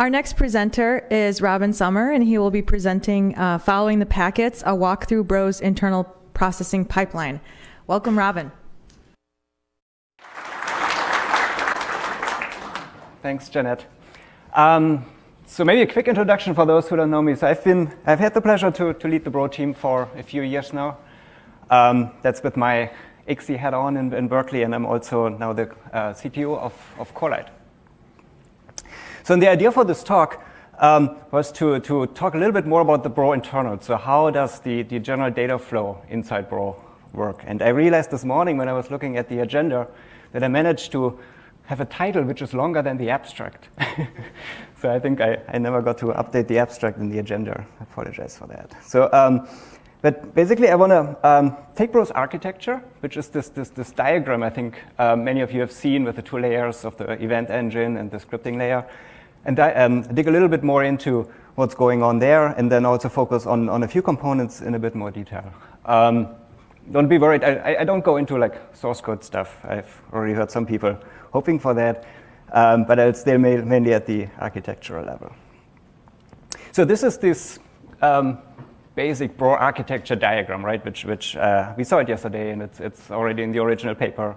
Our next presenter is Robin Sommer, and he will be presenting uh, Following the Packets, a walkthrough Bro's internal processing pipeline. Welcome, Robin. Thanks, Janet. Um, so maybe a quick introduction for those who don't know me. So I've been, I've had the pleasure to, to lead the Bro team for a few years now. Um, that's with my ICSI hat on in, in, Berkeley, and I'm also now the uh, CTO of, of Corelight. So the idea for this talk um, was to, to talk a little bit more about the Bro internal. So how does the, the general data flow inside Bro work? And I realized this morning when I was looking at the agenda that I managed to have a title which is longer than the abstract. so I think I, I never got to update the abstract in the agenda. I apologize for that. So um, but basically, I want to um, take Bro's architecture, which is this, this, this diagram I think um, many of you have seen with the two layers of the event engine and the scripting layer, and um, dig a little bit more into what's going on there, and then also focus on, on a few components in a bit more detail. Um, don't be worried, I, I, don't go into like source code stuff. I've already heard some people hoping for that, um, but I'll stay mainly at the architectural level. So this is this um, basic Bro architecture diagram, right? Which, which uh, we saw it yesterday, and it's, it's already in the original paper.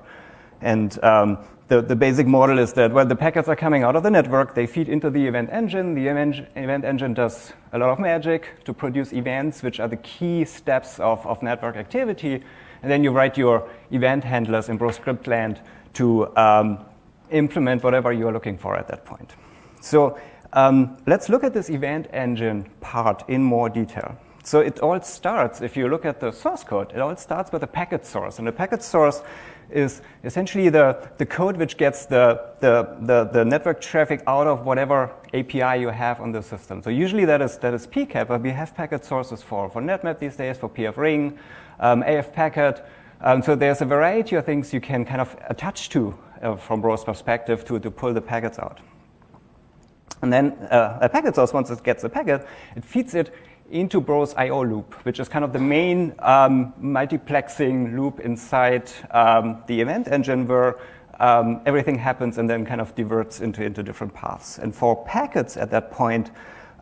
And um, the, the basic model is that when the packets are coming out of the network, they feed into the event engine. The event, engine does a lot of magic to produce events, which are the key steps of, of network activity. And then you write your event handlers in script land to um, implement whatever you're looking for at that point. So um, let's look at this event engine part in more detail. So it all starts, if you look at the source code, it all starts with a packet source. And the packet source is essentially the, the code which gets the, the, the, the, network traffic out of whatever API you have on the system. So usually that is, that is PCAP, but we have packet sources for, for NetMap these days, for pfRing, um, AF packet. Um, so there's a variety of things you can kind of attach to uh, from Bro's perspective to, to pull the packets out. And then uh, a packet source, once it gets a packet, it feeds it into Bro's I.O. loop, which is kind of the main um, multiplexing loop inside um, the event engine where um, everything happens and then kind of diverts into, into different paths. And for packets at that point,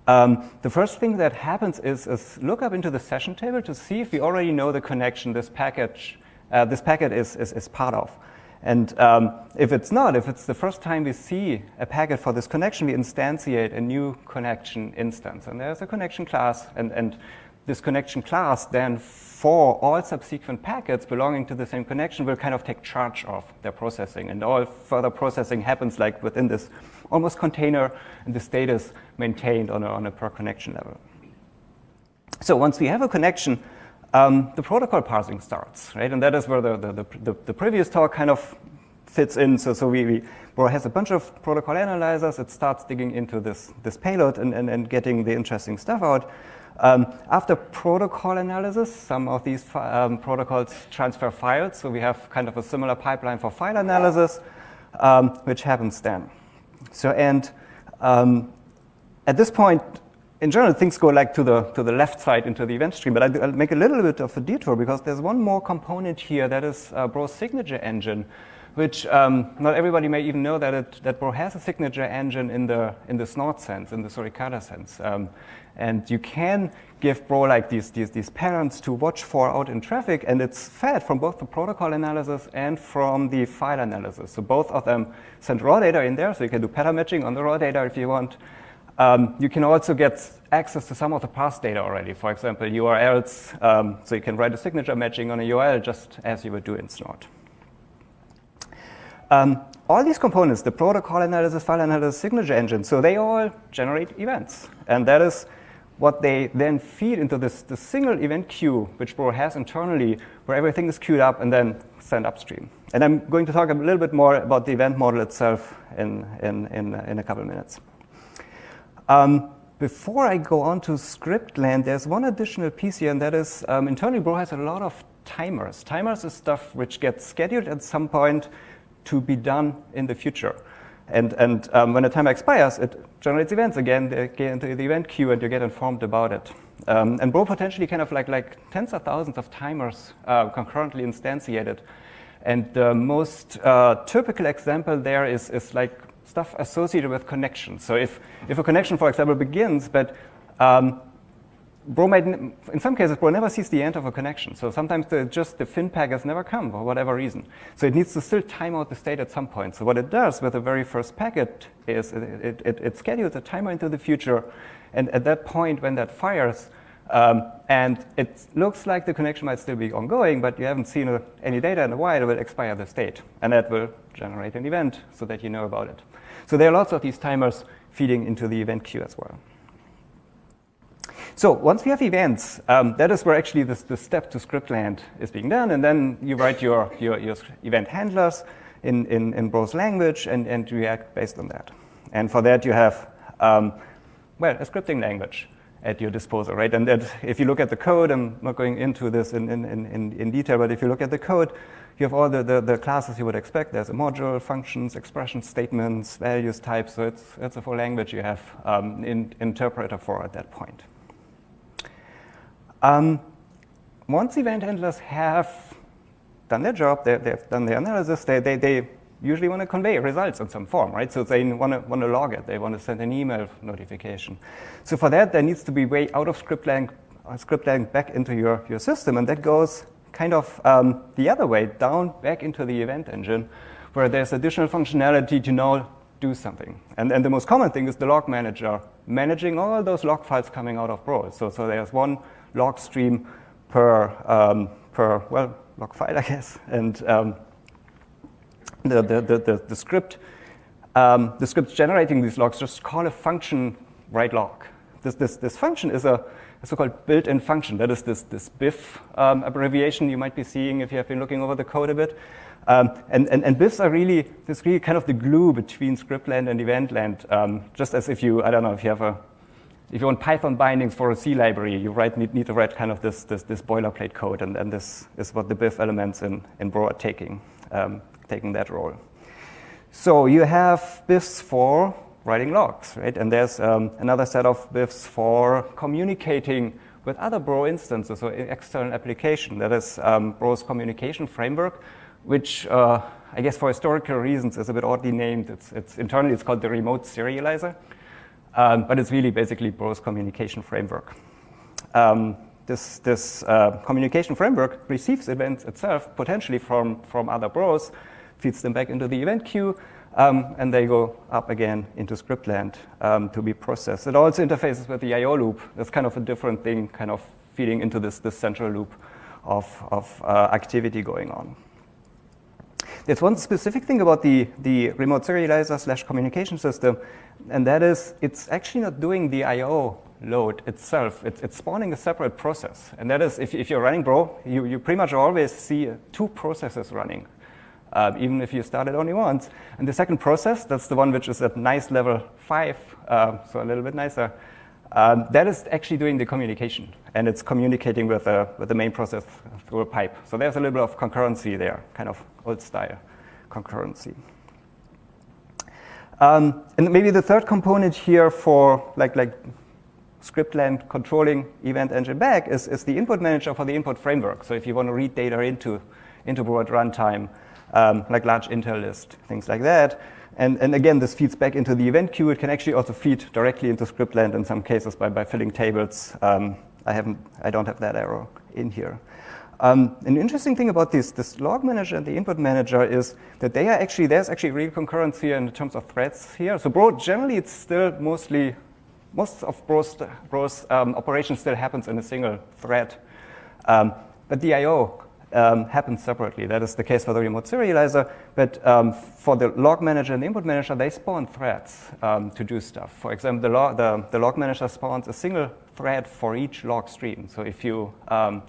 um, the first thing that happens is, is, look up into the session table to see if we already know the connection this package, uh, this packet is, is, is part of. And um, if it's not, if it's the first time we see a packet for this connection, we instantiate a new connection instance. And there's a connection class, and, and this connection class then for all subsequent packets belonging to the same connection will kind of take charge of their processing. And all further processing happens like within this almost container, and the state is maintained on a, on a per connection level. So once we have a connection, um, the protocol parsing starts, right? And that is where the, the, the, the previous talk kind of fits in. So, so we, we Bro has a bunch of protocol analyzers. It starts digging into this, this payload and, and, and getting the interesting stuff out. Um, after protocol analysis, some of these um, protocols transfer files. So we have kind of a similar pipeline for file analysis, um, which happens then. So, and um, at this point, in general, things go like to the, to the left side into the event stream, but I'll, I'll make a little bit of a detour because there's one more component here that is uh, Bro's signature engine, which um, not everybody may even know that, it, that Bro has a signature engine in the, in the Snort sense, in the Suricata sense. Um, and you can give Bro like these, these, these parents to watch for out in traffic, and it's fed from both the protocol analysis and from the file analysis. So both of them send raw data in there, so you can do pattern matching on the raw data if you want. Um, you can also get access to some of the past data already, for example, URLs. Um, so you can write a signature matching on a URL just as you would do in Snort. Um, all these components, the protocol analysis, file analysis, signature engine, so they all generate events. And that is what they then feed into this, this single event queue, which Bro has internally, where everything is queued up and then sent upstream. And I'm going to talk a little bit more about the event model itself in, in, in, in a couple of minutes. Um, before I go on to script land, there's one additional piece here, and that is um, internally Bro has a lot of timers. Timers is stuff which gets scheduled at some point to be done in the future. And, and um, when a timer expires, it generates events again, they get into the event queue and you get informed about it. Um, and Bro potentially kind of like, like tens of thousands of timers uh, concurrently instantiated. And the most uh, typical example there is, is like stuff associated with connections. So if, if a connection, for example, begins, but um, Bro might, in some cases, Bro never sees the end of a connection. So sometimes the, just the fin packets never come for whatever reason. So it needs to still time out the state at some point. So what it does with the very first packet is it, it, it schedules a timer into the future. And at that point, when that fires, um, and it looks like the connection might still be ongoing, but you haven't seen a, any data in a while, it will expire the state. And that will generate an event so that you know about it. So there are lots of these timers feeding into the event queue as well. So once we have events, um, that is where actually this, the step to scriptland is being done. And then you write your, your, your event handlers in, in, in language and, and react based on that. And for that, you have, um, well, a scripting language at your disposal, right? And that, if you look at the code, I'm not going into this in, in, in, in detail, but if you look at the code, you have all the, the, the, classes you would expect. There's a module, functions, expression statements, values, types. So it's, it's a full language you have um, in interpreter for at that point. Um, once event handlers have done their job, they, have done their analysis, they, they, they usually want to convey results in some form, right? So they want to, want to log it. They want to send an email notification. So for that, there needs to be way out of script lang, uh, script lang back into your, your system. And that goes kind of um, the other way, down back into the event engine, where there's additional functionality to now do something. And, and the most common thing is the log manager managing all those log files coming out of Bro. So, so there's one log stream per, um, per well, log file, I guess. And um, the, the, the, the, script, um, the script generating these logs just call a function write log. This, this, this function is a, a so-called built-in function. That is this, this BIF um, abbreviation you might be seeing if you have been looking over the code a bit. Um, and, and, and BIFs are really, this really kind of the glue between scriptland and eventland. Um, just as if you, I don't know, if you have a if you want Python bindings for a C library, you write, need, need to write kind of this, this, this boilerplate code, and, and this is what the BIF elements in, in Bro are taking, um, taking that role. So you have BIFs for writing logs, right? And there's um, another set of BIFs for communicating with other Bro instances or external application. That is um, Bro's communication framework, which uh, I guess for historical reasons is a bit oddly named. It's, it's internally it's called the remote serializer. Um, but it's really basically Bro's communication framework. Um, this, this uh, communication framework receives events itself potentially from, from other Bros, feeds them back into the event queue, um, and they go up again into scriptland um, to be processed. It also interfaces with the I.O. loop. That's kind of a different thing, kind of feeding into this, this central loop of, of uh, activity going on. There's one specific thing about the, the remote serializer slash communication system, and that is it's actually not doing the I.O. load itself. It's, it's, spawning a separate process. And that is, if, if you're running Bro, you, you pretty much always see two processes running, uh, even if you start it only once. And the second process, that's the one which is at nice level 5, uh, so a little bit nicer, um, that is actually doing the communication, and it's communicating with, with the main process through a pipe. So there's a little bit of concurrency there, kind of old style concurrency. Um, and maybe the third component here for like, like scriptland controlling event engine back is, is the input manager for the input framework. So if you want to read data into, into broad runtime, um, like large intel list, things like that, and, and again, this feeds back into the event queue. It can actually also feed directly into scriptland in some cases by, by filling tables. Um, I, haven't, I don't have that arrow in here. Um, an interesting thing about this, this log manager and the input manager is that they are actually, there's actually real concurrency in terms of threads here. So Bro, generally it's still mostly, most of Bro's, Bro's um, operation still happens in a single thread. Um, but the I.O um, happens separately. That is the case for the remote serializer. But um, for the log manager and the input manager, they spawn threads um, to do stuff. For example, the log, the, the, log manager spawns a single thread for each log stream. So if you um,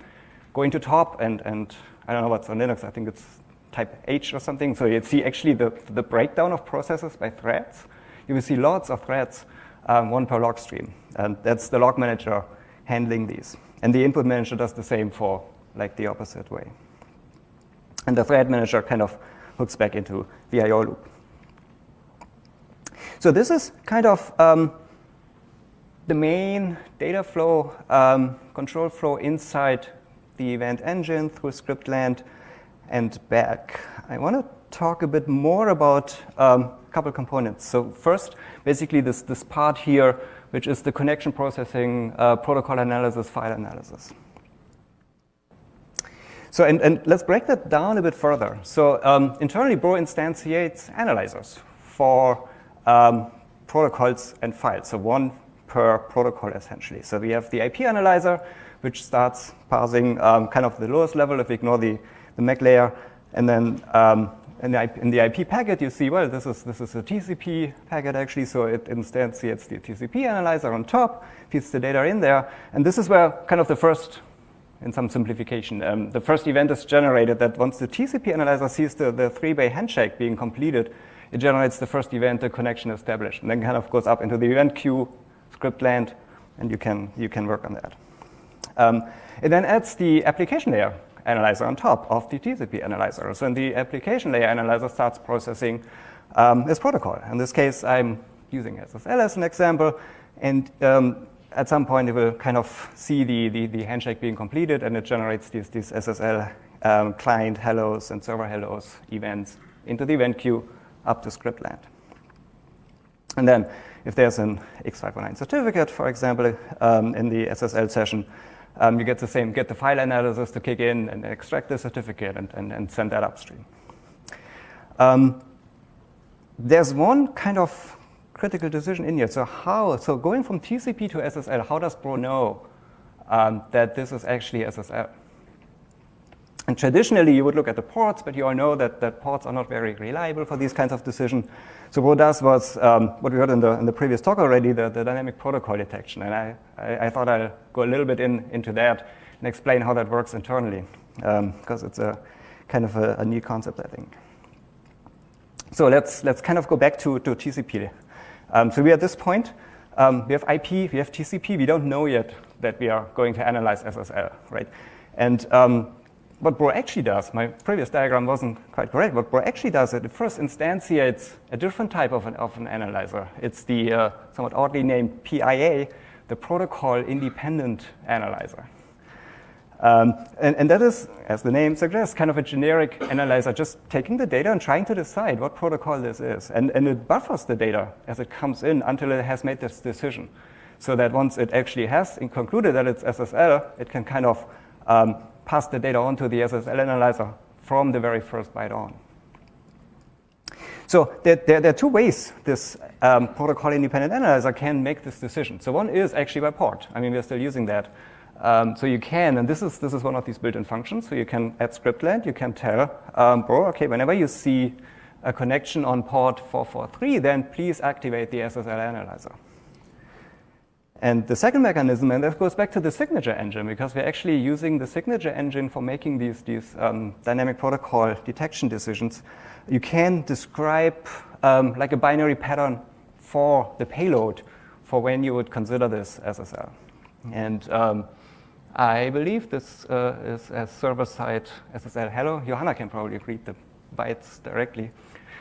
go into top and, and I don't know what's on Linux, I think it's type H or something. So you'd see actually the, the breakdown of processes by threads. You will see lots of threads, um, one per log stream. And that's the log manager handling these. And the input manager does the same for like the opposite way. And the thread manager kind of hooks back into the I.O. loop. So this is kind of um, the main data flow, um, control flow inside the event engine through scriptland. and back, I want to talk a bit more about um, a couple components. So first, basically this, this part here, which is the connection processing, uh, protocol analysis, file analysis. So, and, and, let's break that down a bit further. So um, internally, Bro instantiates analyzers for um, protocols and files, so one per protocol essentially. So we have the IP analyzer, which starts parsing um, kind of the lowest level if we ignore the, the MAC layer, and then um, in the, IP, in the IP packet, you see, well, this is, this is a TCP packet actually, so it instantiates the TCP analyzer on top, feeds the data in there, and this is where kind of the first, in some simplification, um, the first event is generated that once the TCP analyzer sees the, the three-way handshake being completed, it generates the first event, the connection established, and then kind of goes up into the event queue, script land, and you can, you can work on that. Um, it then adds the application layer analyzer on top of the TCP analyzer. So the application layer analyzer starts processing um, this protocol. In this case, I'm using SSL as an example, and um, at some point it will kind of see the, the, the, handshake being completed, and it generates these, these SSL um, client hellos and server hellos events into the event queue up to script land. And then if there's an X509 certificate, for example, um, in the SSL session, um, you get the same, get the file analysis to kick in and extract the certificate and, and, and send that upstream. Um, there's one kind of critical decision in here. So how, so going from TCP to SSL, how does Bro know um, that this is actually SSL? And traditionally, you would look at the ports, but you all know that, that ports are not very reliable for these kinds of decisions. So what does was um, what we heard in the, in the previous talk already, the, the dynamic protocol detection. And I, I, I, thought I'll go a little bit in, into that and explain how that works internally, because um, it's a kind of a, a neat concept, I think. So let's, let's kind of go back to, to TCP. Um, so we at this point, um, we have IP, we have TCP. We don't know yet that we are going to analyze SSL, right? And um, what Bro actually does, my previous diagram wasn't quite correct. What Bro actually does, it first instantiates a different type of an, of an analyzer. It's the uh, somewhat oddly named PIA, the Protocol Independent Analyzer. Um, and, and, that is, as the name suggests, kind of a generic analyzer, just taking the data and trying to decide what protocol this is. And, and it buffers the data as it comes in until it has made this decision. So that once it actually has concluded that it's SSL, it can kind of um, pass the data on to the SSL analyzer from the very first byte on. So there, there, there are two ways this um, protocol-independent analyzer can make this decision. So one is actually by port. I mean, we're still using that. Um, so you can, and this is, this is one of these built-in functions, so you can add scriptland, you can tell um, Bro, okay, whenever you see a connection on port 443, then please activate the SSL analyzer. And the second mechanism, and that goes back to the signature engine, because we're actually using the signature engine for making these, these um, dynamic protocol detection decisions. You can describe um, like a binary pattern for the payload for when you would consider this SSL. And um, I believe this uh, is a server-side SSL hello. Johanna can probably read the bytes directly.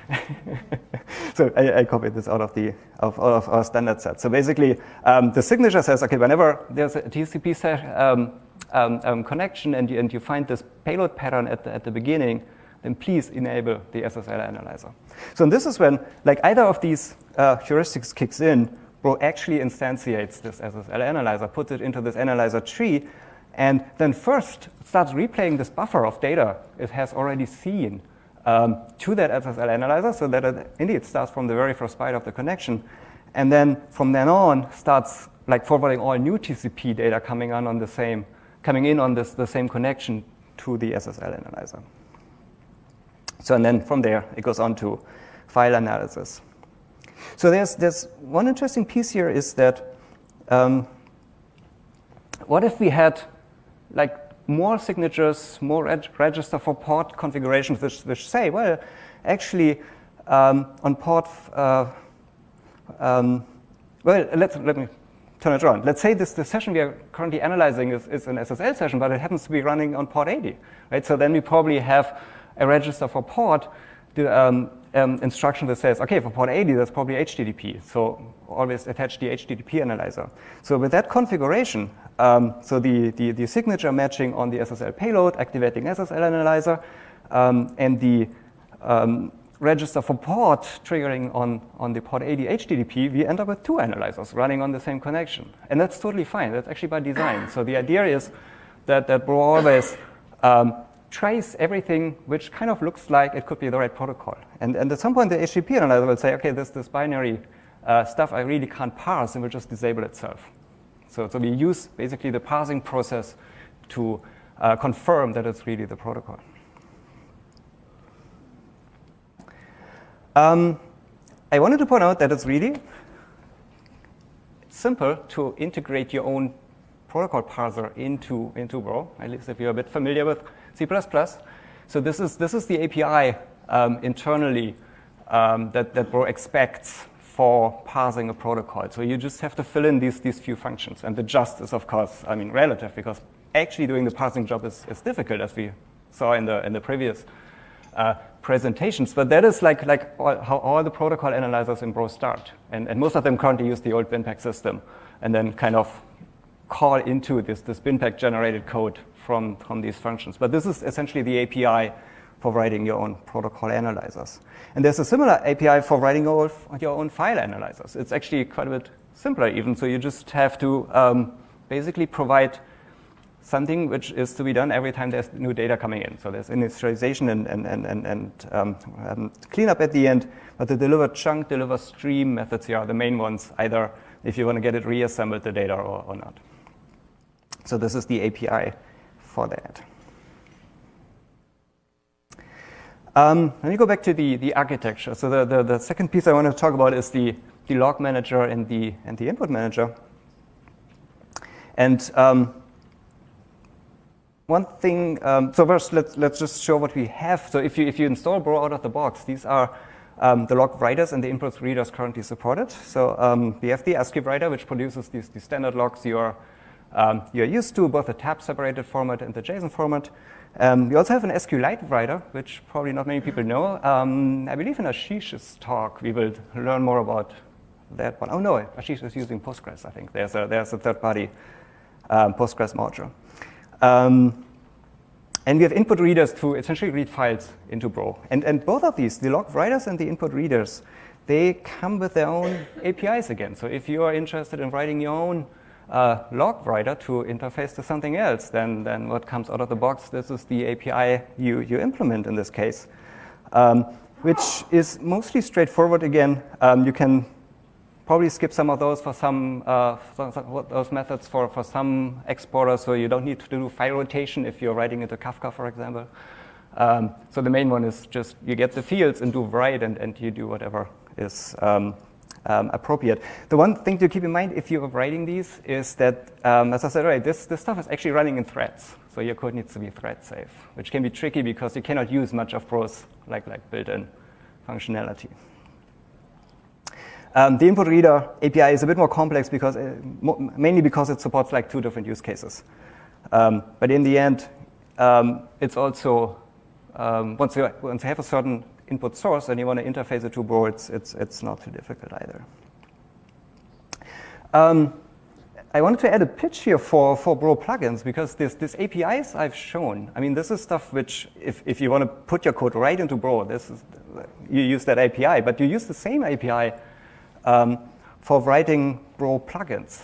so I, I, copied this out of the of, of our standard set. So basically, um, the signature says, okay, whenever there's a TCP set, um, um, um, connection and you, and you find this payload pattern at the, at the beginning, then please enable the SSL analyzer. So this is when, like either of these uh, heuristics kicks in, Bro actually instantiates this SSL analyzer, puts it into this analyzer tree, and then first starts replaying this buffer of data it has already seen um, to that SSL analyzer so that it indeed starts from the very first byte of the connection. And then from then on starts like forwarding all new TCP data coming on on the same, coming in on this, the same connection to the SSL analyzer. So and then from there it goes on to file analysis. So there's, there's one interesting piece here is that um, what if we had like more signatures, more reg register for port configurations which, which say, well, actually um, on port, uh, um, well, let's, let me turn it around. Let's say this the session we are currently analyzing is, is an SSL session, but it happens to be running on port 80, right? So then we probably have a register for port, the um, um, instruction that says, okay, for port 80, that's probably HTTP. So always attach the HTTP analyzer. So with that configuration, um, so the, the, the, signature matching on the SSL payload, activating SSL analyzer, um, and the um, register for port triggering on, on the port 80 HTTP, we end up with two analyzers running on the same connection. And that's totally fine. That's actually by design. So the idea is that, that Bro always um, trace everything which kind of looks like it could be the right protocol. And, and at some point, the HTTP analyzer will say, OK, this, this binary uh, stuff I really can't parse, and will just disable itself. So, so we use basically the parsing process to uh, confirm that it's really the protocol. Um, I wanted to point out that it's really simple to integrate your own protocol parser into, into Bro, at least if you're a bit familiar with C++. So this is, this is the API um, internally um, that, that Bro expects for parsing a protocol. So you just have to fill in these, these few functions. And the just is, of course, I mean, relative, because actually doing the parsing job is, is difficult, as we saw in the, in the previous uh, presentations. But that is like, like all, how all the protocol analyzers in Bro start. And, and most of them currently use the old BinPAC system and then kind of call into this, this BinPAC generated code from, from these functions. But this is essentially the API for writing your own protocol analyzers. And there's a similar API for writing your, your own file analyzers. It's actually quite a bit simpler even. So you just have to um, basically provide something which is to be done every time there's new data coming in. So there's initialization and, and, and, and, and um, um, cleanup at the end, but the deliver chunk, deliver stream methods here are the main ones, either if you want to get it reassembled, the data, or, or not. So this is the API for that. Um, let me go back to the, the architecture. So the, the, the, second piece I want to talk about is the, the log manager and the, and the input manager. And um, one thing, um, so first let's, let's just show what we have. So if you, if you install Bro out of the box, these are um, the log writers and the input readers currently supported. So um, we have the ASCII writer, which produces these, these standard logs you're, um, you're used to, both the tab separated format and the JSON format. Um, we also have an SQLite writer, which probably not many people know. Um, I believe in Ashish's talk, we will learn more about that one. Oh no, Ashish is using Postgres, I think. There's a, there's a third-party um, Postgres module. Um, and we have input readers to essentially read files into Bro. And, and both of these, the log writers and the input readers, they come with their own APIs again. So if you are interested in writing your own uh, log writer to interface to something else, than, then what comes out of the box, this is the API you, you implement in this case, um, which is mostly straightforward again. Um, you can probably skip some of those for some, uh, those methods for, for some exporters, so you don't need to do file rotation if you're writing into Kafka, for example. Um, so the main one is just you get the fields and do write, and, and you do whatever is um, um, appropriate. The one thing to keep in mind if you're writing these is that, um, as I said earlier, this, this stuff is actually running in threads. So your code needs to be thread safe, which can be tricky because you cannot use much of Bro's like, like built-in functionality. Um, the input reader API is a bit more complex because uh, mainly because it supports like two different use cases. Um, but in the end, um, it's also um, once you once you have a certain input source and you want to interface to Bro, it's it's it's not too difficult either. Um, I wanted to add a pitch here for, for Bro plugins because this, this APIs I've shown, I mean, this is stuff which, if, if you want to put your code right into Bro, this is, you use that API, but you use the same API um, for writing Bro plugins.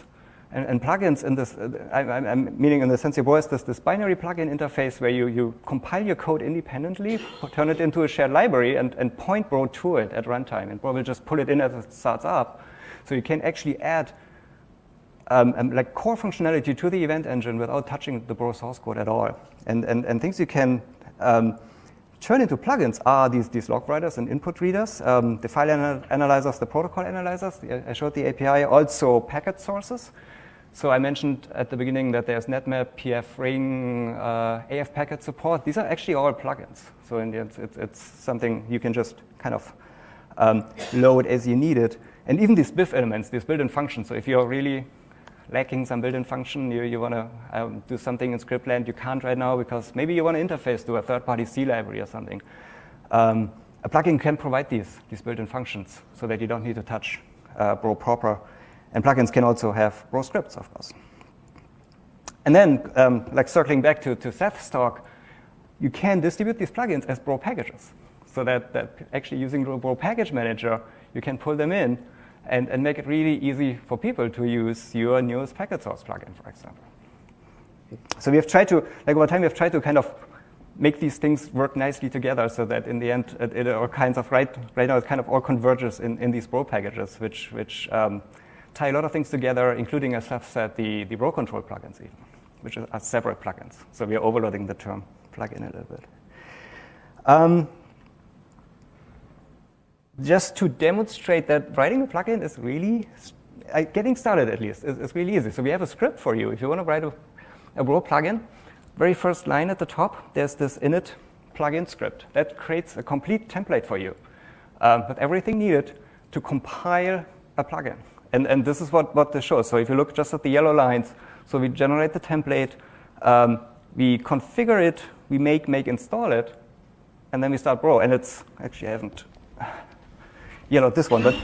And, and plugins in this, uh, I, am meaning in the sense Bro is this, this binary plugin interface where you, you compile your code independently, turn it into a shared library, and, and point Bro to it at runtime. And Bro will just pull it in as it starts up. So you can actually add um, um, like core functionality to the event engine without touching the Bro source code at all. And, and, and things you can um, turn into plugins are these, these log writers and input readers, um, the file anal analyzers, the protocol analyzers. I showed the API, also packet sources. So I mentioned at the beginning that there's NetMap, PF Ring, uh, AF packet support. These are actually all plugins. So in the end, it's, it's something you can just kind of um, load as you need it. And even these BIF elements, these built-in functions. So if you're really lacking some built-in function, you, you want to um, do something in scriptland you can't right now because maybe you want to interface to a third-party C library or something. Um, a plugin can provide these, these built-in functions so that you don't need to touch uh, Bro proper. And plugins can also have Bro scripts, of course. And then, um, like circling back to, to Seth's talk, you can distribute these plugins as Bro packages. So that, that actually using Bro package manager, you can pull them in and, and make it really easy for people to use your newest packet source plugin, for example. So we have tried to, like over time, we have tried to kind of make these things work nicely together so that in the end, it, it all kinds of, right, right now, it kind of all converges in, in these Bro packages, which, which um, tie a lot of things together, including, as I've said, the, the Bro control plugins even, which are separate plugins. So we are overloading the term plugin a little bit. Um, just to demonstrate that writing a plugin is really, uh, getting started at least, is, is, really easy. So we have a script for you. If you want to write a, a Bro plugin, very first line at the top, there's this init plugin script. That creates a complete template for you um, with everything needed to compile a plugin. And, and this is what, what this shows. So if you look just at the yellow lines, so we generate the template, um, we configure it, we make, make, install it, and then we start Bro. And it's, actually I haven't yellowed this one, but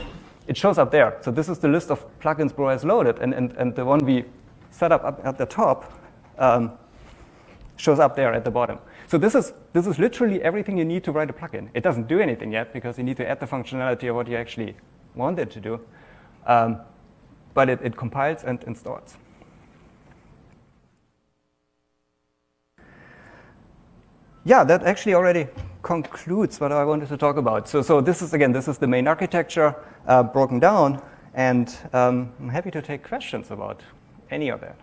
it shows up there. So this is the list of plugins Bro has loaded, and, and, and the one we set up, up at the top um, shows up there at the bottom. So this is, this is literally everything you need to write a plugin. It doesn't do anything yet because you need to add the functionality of what you actually want it to do. Um, but it, it compiles and installs. Yeah, that actually already concludes what I wanted to talk about. So, so this is, again, this is the main architecture uh, broken down. And um, I'm happy to take questions about any of that.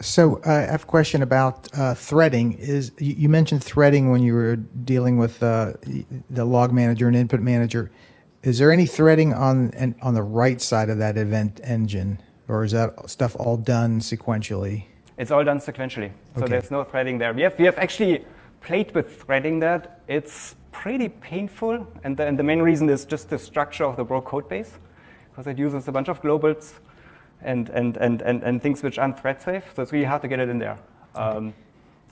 So uh, I have a question about uh, threading. Is you, you, mentioned threading when you were dealing with uh, the log manager and input manager. Is there any threading on and on the right side of that event engine, or is that stuff all done sequentially? It's all done sequentially, so okay. there's no threading there. We have we have actually played with threading that. It's pretty painful, and the, and the main reason is just the structure of the Bro code base, because it uses a bunch of globals and, and, and, and, and things which aren't thread safe. So it's really hard to get it in there. Um,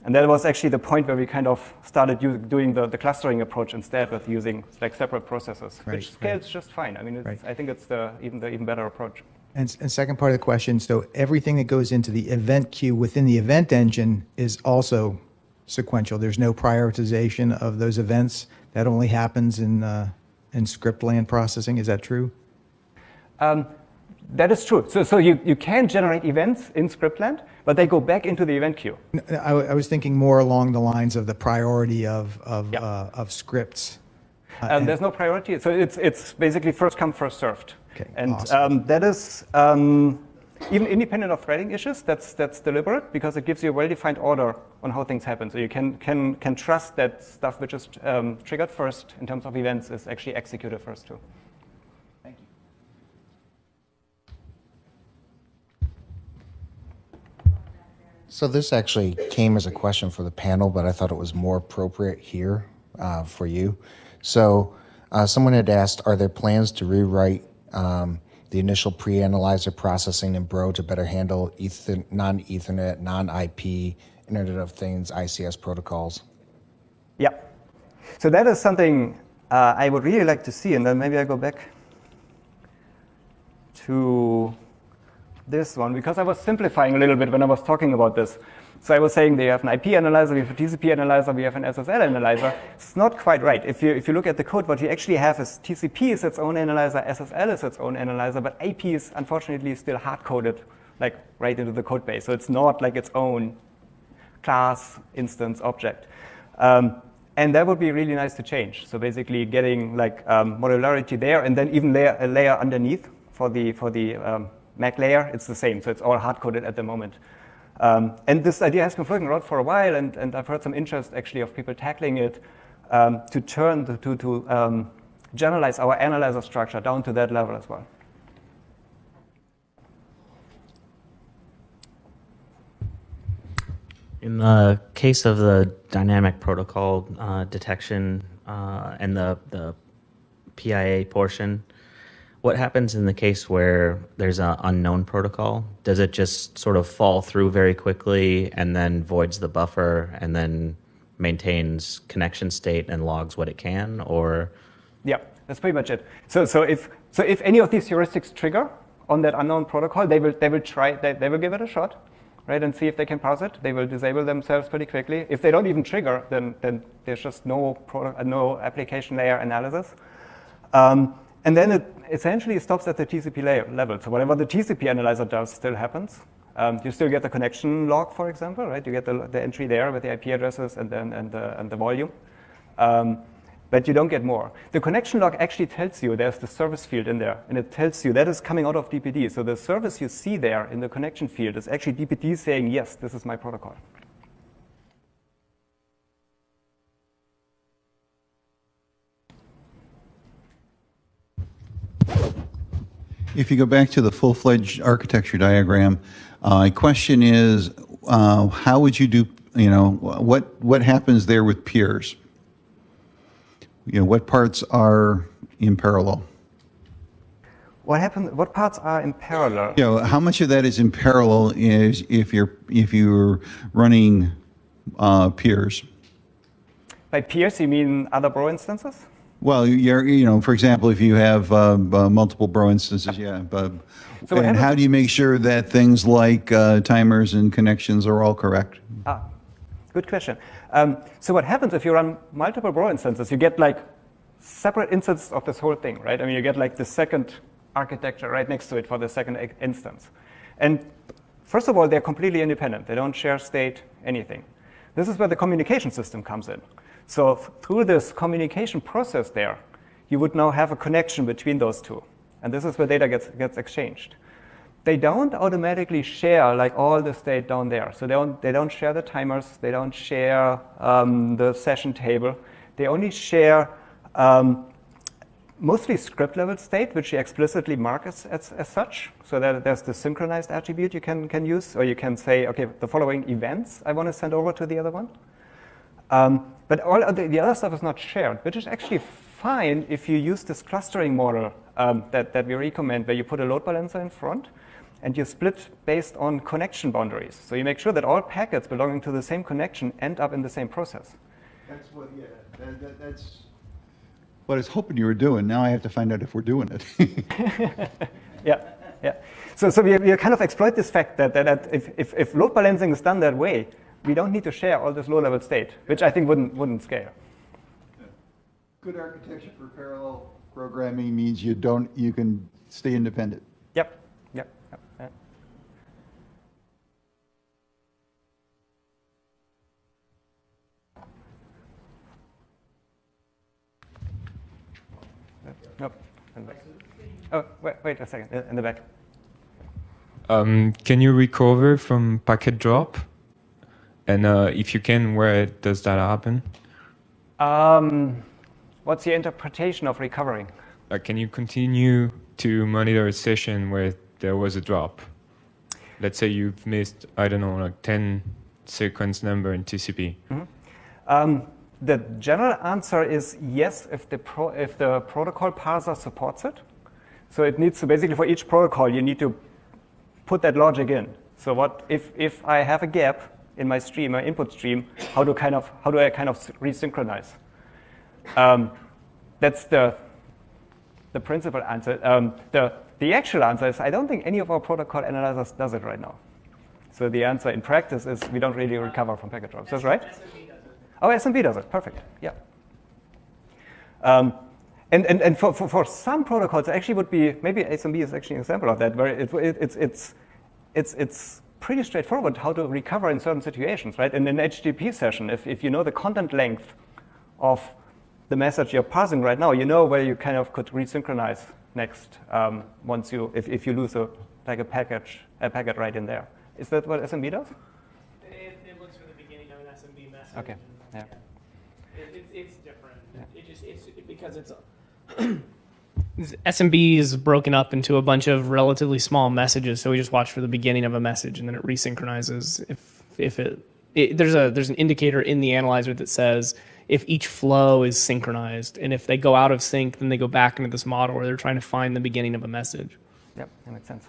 and that was actually the point where we kind of started use, doing the, the clustering approach instead with using like separate processes, right, which scales right. just fine. I mean, right. I think it's the even the even better approach. And, and second part of the question, so everything that goes into the event queue within the event engine is also sequential. There's no prioritization of those events. That only happens in uh, in script land processing. Is that true? Um, that is true. So, so you, you can generate events in Scriptland, but they go back into the event queue. I, I was thinking more along the lines of the priority of, of, uh, of scripts. Uh, um, there's no priority. So it's, it's basically first come, first served. Okay, and awesome. um, that is, um, even independent of threading issues, that's, that's deliberate because it gives you a well-defined order on how things happen. So you can, can, can trust that stuff which is um, triggered first in terms of events is actually executed first too. So this actually came as a question for the panel, but I thought it was more appropriate here uh, for you. So uh, someone had asked, are there plans to rewrite um, the initial pre-analyzer processing in Bro to better handle ether, non-Ethernet, non-IP, Internet of Things, ICS protocols? Yep. So that is something uh, I would really like to see, and then maybe I go back to this one because I was simplifying a little bit when I was talking about this. So I was saying they have an IP analyzer, we have a TCP analyzer, we have an SSL analyzer. It's not quite right. If you, if you look at the code, what you actually have is TCP is its own analyzer, SSL is its own analyzer, but IP is unfortunately still hard-coded like right into the code base. So it's not like its own class, instance, object. Um, and that would be really nice to change. So basically getting like um, modularity there and then even layer, a layer underneath for the, for the um, MAC layer, it's the same. So it's all hard-coded at the moment. Um, and this idea has been floating around for a while, and, and I've heard some interest actually of people tackling it um, to turn, to, to um, generalize our analyzer structure down to that level as well. In the case of the dynamic protocol uh, detection uh, and the, the PIA portion, what happens in the case where there's an unknown protocol? Does it just sort of fall through very quickly and then voids the buffer and then maintains connection state and logs what it can? Or yeah. that's pretty much it. So, so if so, if any of these heuristics trigger on that unknown protocol, they will they will try they, they will give it a shot, right, and see if they can parse it. They will disable themselves pretty quickly. If they don't even trigger, then then there's just no product, no application layer analysis. Um, and then it essentially stops at the TCP level. So whatever the TCP analyzer does still happens. Um, you still get the connection log, for example, right? You get the, the entry there with the IP addresses and then and the, and the volume. Um, but you don't get more. The connection log actually tells you there's the service field in there, and it tells you that is coming out of DPD. So the service you see there in the connection field is actually DPD saying, yes, this is my protocol. If you go back to the full-fledged architecture diagram, uh, question is, uh, how would you do, you know, what, what happens there with peers? You know, what parts are in parallel? What happens? What parts are in parallel? You know, how much of that is in parallel is if you're if you're running uh, peers? By peers, you mean other Bro instances? Well, you're, you know, for example, if you have uh, uh, multiple Bro instances, yeah. But, So and how do you make sure that things like uh, timers and connections are all correct? Ah, good question. Um, so what happens if you run multiple Bro instances? You get like separate instances of this whole thing, right? I mean, you get like the second architecture right next to it for the second instance. And first of all, they're completely independent. They don't share state, anything. This is where the communication system comes in. So through this communication process there, you would now have a connection between those two. And this is where data gets, gets exchanged they don't automatically share like all the state down there. So they don't, they don't share the timers, they don't share um, the session table. They only share um, mostly script level state, which you explicitly mark as, as, as such. So that there's the synchronized attribute you can, can use, or you can say, okay, the following events I want to send over to the other one. Um, but all the, the other stuff is not shared, which is actually fine if you use this clustering model um, that, that we recommend, where you put a load balancer in front and you split based on connection boundaries. So you make sure that all packets belonging to the same connection end up in the same process. That's what, yeah, that, that, that's what I was hoping you were doing. Now I have to find out if we're doing it. Yeah, yeah. So, so we, we kind of exploit this fact that, that, that if, if, if load balancing is done that way, we don't need to share all this low-level state, which I think wouldn't, wouldn't scale. Good architecture for parallel programming means you don't, you can stay independent. Yep, yep, yep. yeah. Nope. in the back. Oh, wait, wait a second. In the back. Um, can you recover from packet drop? And uh, if you can, where does that happen? Um, what's your interpretation of recovering? Uh, can you continue to monitor a session where there was a drop? Let's say you've missed, I don't know, like 10 sequence number in TCP. Um, the general answer is yes if the, pro, if the protocol parser supports it. So it needs to basically for each protocol you need to put that logic in. So what if, if I have a gap in my stream, my input stream, how do kind of how do I kind of resynchronize? Um, that's the the principal answer. Um, the the actual answer is I don't think any of our protocol analyzers does it right now. So the answer in practice is we don't really recover from packet drops. That's right. Oh, SMB does it. Perfect. Yeah. Um, and and, and for, for, for some protocols, it actually would be maybe SMB is actually an example of that, where it, it, it's it's it's it's pretty straightforward how to recover in certain situations, right? In an HTTP session, if if you know the content length of the message you're passing right now, you know where you kind of could resynchronize next um, once you if, if you lose a like a package a packet right in there. Is that what SMB does? It, it looks for the beginning of an SMB message. Okay, yeah. It, it's, it's different. It just it's because it's SMB is broken up into a bunch of relatively small messages. So we just watch for the beginning of a message and then it resynchronizes. If if it, it there's a there's an indicator in the analyzer that says if each flow is synchronized and if they go out of sync, then they go back into this model where they're trying to find the beginning of a message. Yep, that makes sense.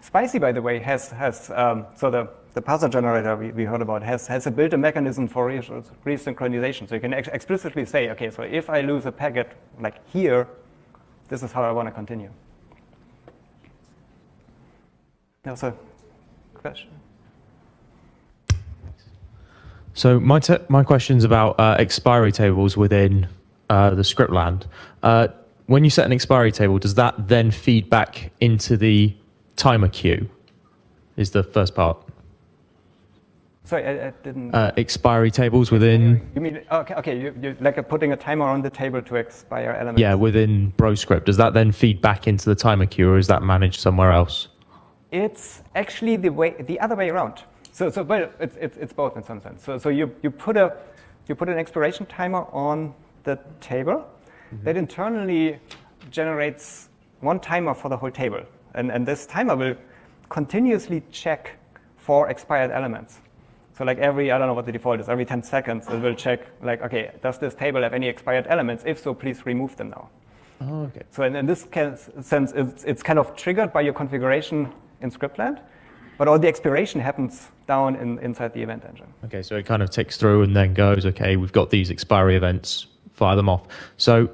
Spicy, by the way, has has um, so the the parser generator we, we heard about has, has a built-in mechanism for re- resynchronization. So you can ex- explicitly say, okay, so if I lose a packet like here, this is how I want to continue. There was a question. So my my question's about uh, expiry tables within uh, the script land. Uh, when you set an expiry table, does that then feed back into the timer queue? Is the first part. Sorry, I, I didn't. Uh, expiry tables within you mean okay? Okay, you, you like putting a timer on the table to expire elements. yeah within BroScript. Does that then feed back into the timer queue, or is that managed somewhere else? It's actually the way the other way around. So, so well, it's, it's, it's both in some sense. So, so you, you put a you put an expiration timer on the table that internally generates one timer for the whole table, and and this timer will continuously check for expired elements. So like every, I don't know what the default is, every 10 seconds it will check like, okay, does this table have any expired elements? If so, please remove them now. Oh, okay. So in, in this sense, it's, it's kind of triggered by your configuration in Scriptland, but all the expiration happens down in, inside the event engine. Okay, so it kind of ticks through and then goes, okay, we've got these expiry events, fire them off. So,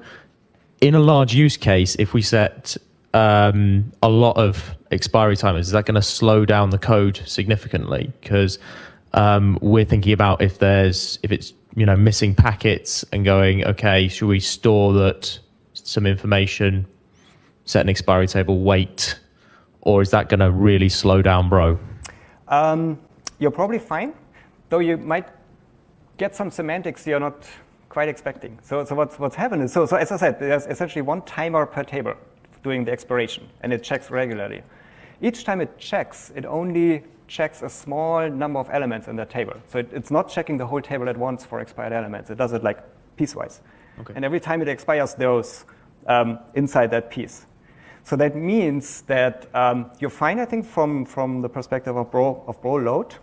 in a large use case, if we set um, a lot of expiry timers, is that going to slow down the code significantly? Because um, we're thinking about if there's if it's you know missing packets and going, okay, should we store that some information, set an expiry table, wait, or is that going to really slow down, Bro? Um, you're probably fine, though you might get some semantics you're not quite expecting. So, so what's, what's happened is, so, so as I said, there's essentially one timer per table doing the expiration, and it checks regularly. Each time it checks, it only checks a small number of elements in that table. So it, it's not checking the whole table at once for expired elements. It does it like piecewise. Okay. And every time it expires those um, inside that piece. So that means that um, you're fine, I think, from, from the perspective of Bro, of Bro load,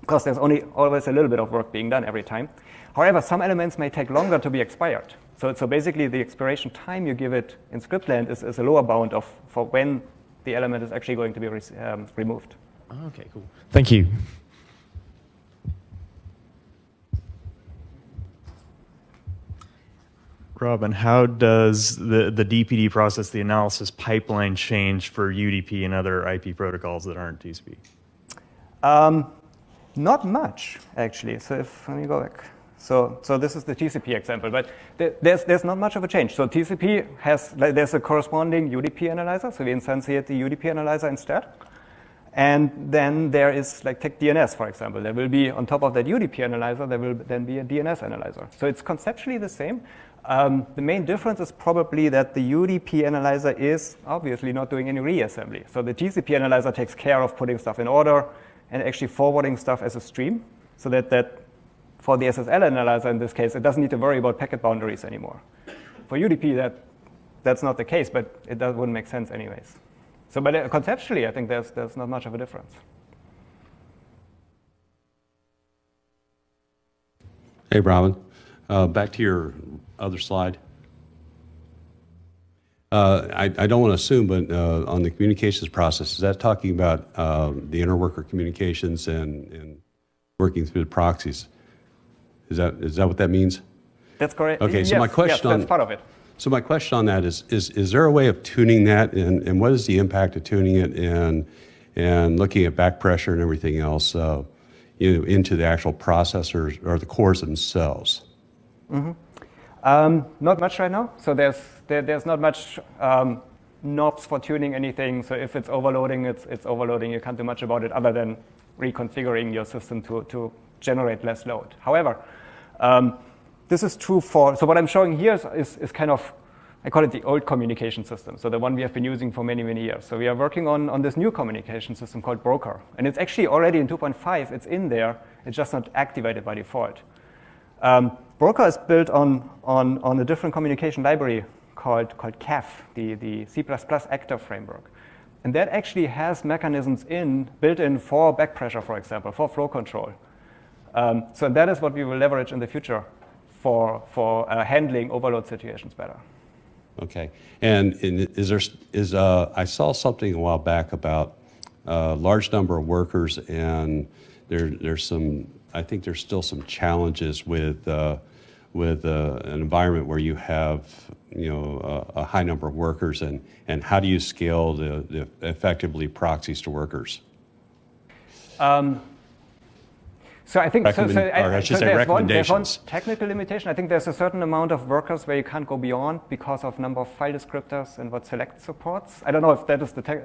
because there's only always a little bit of work being done every time. However, some elements may take longer to be expired. So, so basically, the expiration time you give it in Scriptland is, is a lower bound of for when the element is actually going to be re- um, removed. Okay, cool. Thank you. Robin, how does the, the DPD process, the analysis pipeline change for UDP and other IP protocols that aren't TCP? Um, not much, actually. So if let me go back. So, so this is the TCP example, but there's, there's not much of a change. So TCP has, there's a corresponding UDP analyzer, so we instantiate the UDP analyzer instead. And then there is like take DNS, for example. There will be, on top of that UDP analyzer, there will then be a DNS analyzer. So it's conceptually the same. Um, the main difference is probably that the UDP analyzer is obviously not doing any reassembly. So the TCP analyzer takes care of putting stuff in order and actually forwarding stuff as a stream so that, that for the SSL analyzer in this case, it doesn't need to worry about packet boundaries anymore. For UDP, that, that's not the case, but it does, wouldn't make sense anyways. So, but uh, conceptually, I think there's, there's not much of a difference. Hey, Robin. Uh, back to your other slide. Uh, I, I don't want to assume, but uh, on the communications process, is that talking about uh, the interworker communications and, and working through the proxies? Is that is that what that means? That's correct. Okay, so yes, my question yes, on that's part of it. So my question on that is, is, is there a way of tuning that, and, and what is the impact of tuning it and, and looking at back pressure and everything else, uh, you know, into the actual processors or the cores themselves? Um, not much right now. So there's there, there's not much um, knobs for tuning anything. So if it's overloading, it's it's overloading. You can't do much about it other than reconfiguring your system to to generate less load. However, um, this is true for. So what I'm showing here is, is is kind of I call it the old communication system. So the one we have been using for many many years. So we are working on on this new communication system called Broker, and it's actually already in 2.5. It's in there. It's just not activated by default. Um, Broker is built on, on, on a different communication library called, called CAF, the, the C++ actor framework. And that actually has mechanisms in, built in for back pressure, for example, for flow control. Um, so that is what we will leverage in the future for, for uh, handling overload situations better. Okay. And in- is there, is, uh, I saw something a while back about a large number of workers, and there, there's some, I think there's still some challenges with, uh, with uh, an environment where you have, you know, a, a high number of workers, and, and how do you scale the, the effectively proxies to workers? Um, so I think, so, so, Recommend- or I should say there's one, there's one technical limitation. I think there's a certain amount of workers where you can't go beyond because of number of file descriptors and what select supports. I don't know if that is the, tech,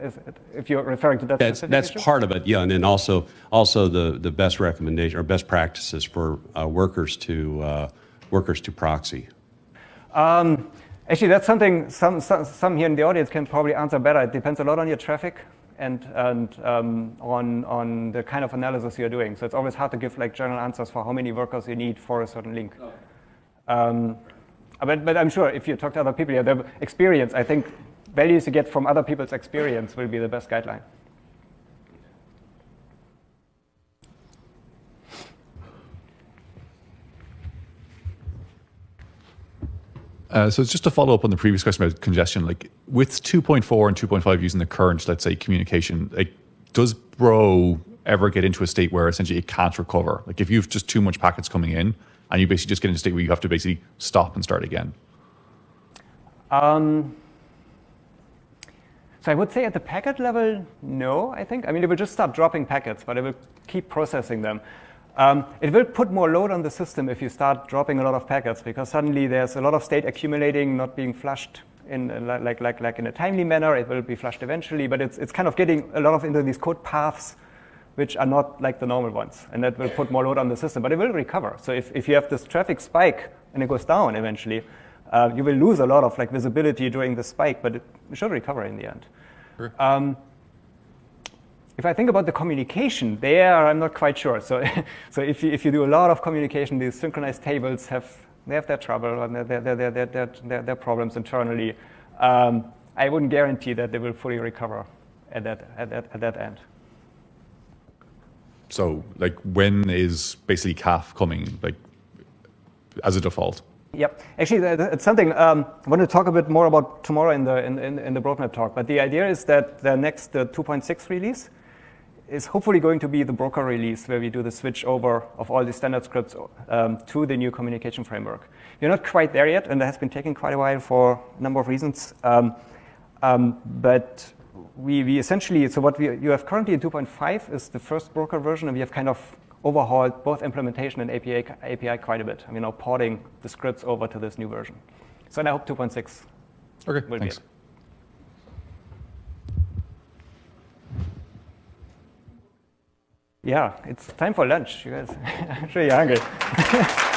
if you're referring to that That's, that's part of it, yeah, and then also, also the, the best recommendation, or best practices for uh, workers to, uh, workers to proxy. Um, actually, that's something some, some, some here in the audience can probably answer better. It depends a lot on your traffic and, and um, on, on the kind of analysis you're doing. So it's always hard to give like general answers for how many workers you need for a certain link. Um, but, but I'm sure if you talk to other people, yeah, their experience, I think values you get from other people's experience will be the best guideline. Uh, so it's just to follow up on the previous question about congestion, like with 2.4 and 2.5 using the current, let's say, communication, like does Bro ever get into a state where essentially it can't recover? Like if you've just too much packets coming in and you basically just get into a state where you have to basically stop and start again. Um, so I would say at the packet level, no, I think. I mean, it will just start dropping packets, but it will keep processing them. Um, it will put more load on the system if you start dropping a lot of packets because suddenly there's a lot of state accumulating, not being flushed in like, like, like in a timely manner. It will be flushed eventually, but it's, it's kind of getting a lot of into these code paths which are not like the normal ones. And that will put more load on the system, but it will recover. So if, if you have this traffic spike and it goes down eventually, uh, you will lose a lot of like visibility during the spike, but it should recover in the end. Um, if I think about the communication, there I'm not quite sure. So, so if, you, if you do a lot of communication, these synchronized tables have, they have their trouble and their, their, their, their, their, their, problems internally. Um, I wouldn't guarantee that they will fully recover at that, at that, at that end. So like when is basically CAF coming like as a default? Yep. Actually, it's something um, I want to talk a bit more about tomorrow in the in, in, in the roadmap talk. But the idea is that the next uh, 2.6 release is hopefully going to be the broker release where we do the switch over of all the standard scripts um, to the new communication framework. We're not quite there yet, and that has been taking quite a while for a number of reasons. Um, um, but we, we essentially, so what we, you have currently in 2.5 is the first broker version, and we have kind of overhauled both implementation and API, API quite a bit. And we're now porting the scripts over to this new version. So and I hope 2.6 Okay, will thanks. be it. Yeah, it's time for lunch, you guys. I'm sure you're hungry.